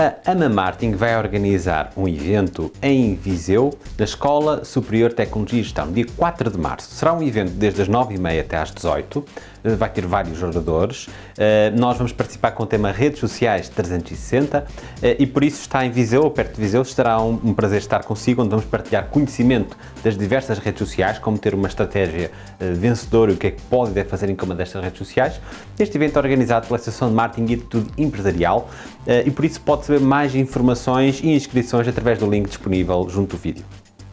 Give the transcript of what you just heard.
A AMA Martin vai organizar um evento em Viseu, na Escola Superior de Tecnologia e Gestão, dia 4 de março. Será um evento desde as 9h30 até às 18 eh, vai ter vários oradores. Eh, nós vamos participar com o tema Redes Sociais 360 eh, e por isso está em Viseu, perto de Viseu, estará um, prazer estar consigo, onde vamos partilhar conhecimento das diversas redes sociais, como ter uma estratégia vencedora e o que é que pode e deve fazer em cada uma destas redes sociais. Este evento é organizado pela Associação de Marketing e Atitude Empresarial e por isso pode saber mais informações e inscrições através do link disponível junto do vídeo.